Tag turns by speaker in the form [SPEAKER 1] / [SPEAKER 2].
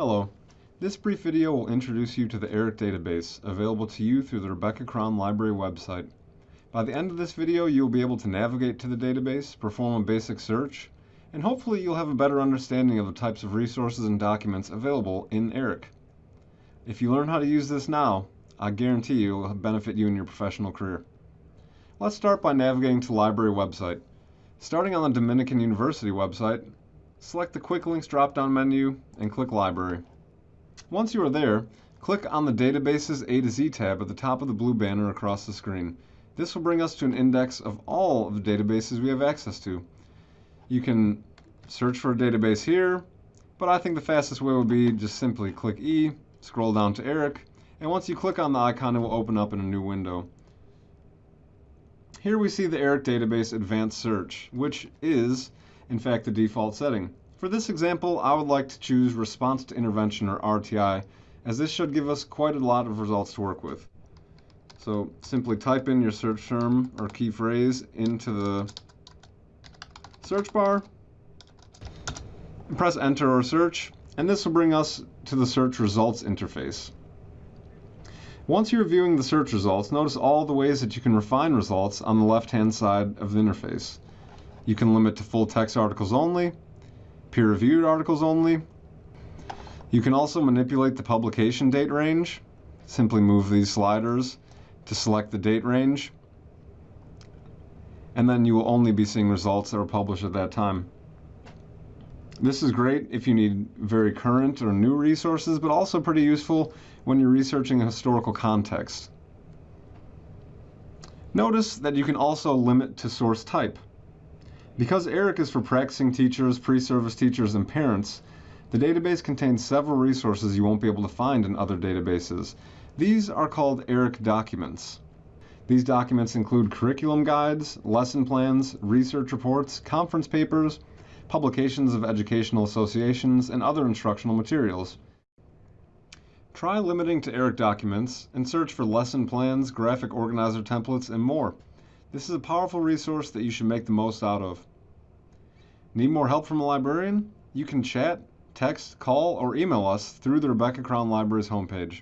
[SPEAKER 1] Hello. This brief video will introduce you to the ERIC database, available to you through the Rebecca Crown Library website. By the end of this video, you will be able to navigate to the database, perform a basic search, and hopefully you'll have a better understanding of the types of resources and documents available in ERIC. If you learn how to use this now, I guarantee it will benefit you in your professional career. Let's start by navigating to the library website. Starting on the Dominican University website, select the Quick Links drop-down menu and click Library. Once you are there, click on the Databases A to Z tab at the top of the blue banner across the screen. This will bring us to an index of all of the databases we have access to. You can search for a database here, but I think the fastest way would be just simply click E, scroll down to ERIC, and once you click on the icon, it will open up in a new window. Here we see the ERIC Database Advanced Search, which is in fact the default setting. For this example, I would like to choose Response to Intervention or RTI, as this should give us quite a lot of results to work with. So simply type in your search term or key phrase into the search bar, press enter or search, and this will bring us to the search results interface. Once you're viewing the search results, notice all the ways that you can refine results on the left-hand side of the interface. You can limit to full text articles only, peer-reviewed articles only. You can also manipulate the publication date range. Simply move these sliders to select the date range. And then you will only be seeing results that were published at that time. This is great if you need very current or new resources, but also pretty useful when you're researching a historical context. Notice that you can also limit to source type. Because ERIC is for practicing teachers, pre-service teachers, and parents, the database contains several resources you won't be able to find in other databases. These are called ERIC documents. These documents include curriculum guides, lesson plans, research reports, conference papers, publications of educational associations, and other instructional materials. Try limiting to ERIC documents and search for lesson plans, graphic organizer templates, and more. This is a powerful resource that you should make the most out of. Need more help from a librarian? You can chat, text, call, or email us through the Rebecca Crown Library's homepage.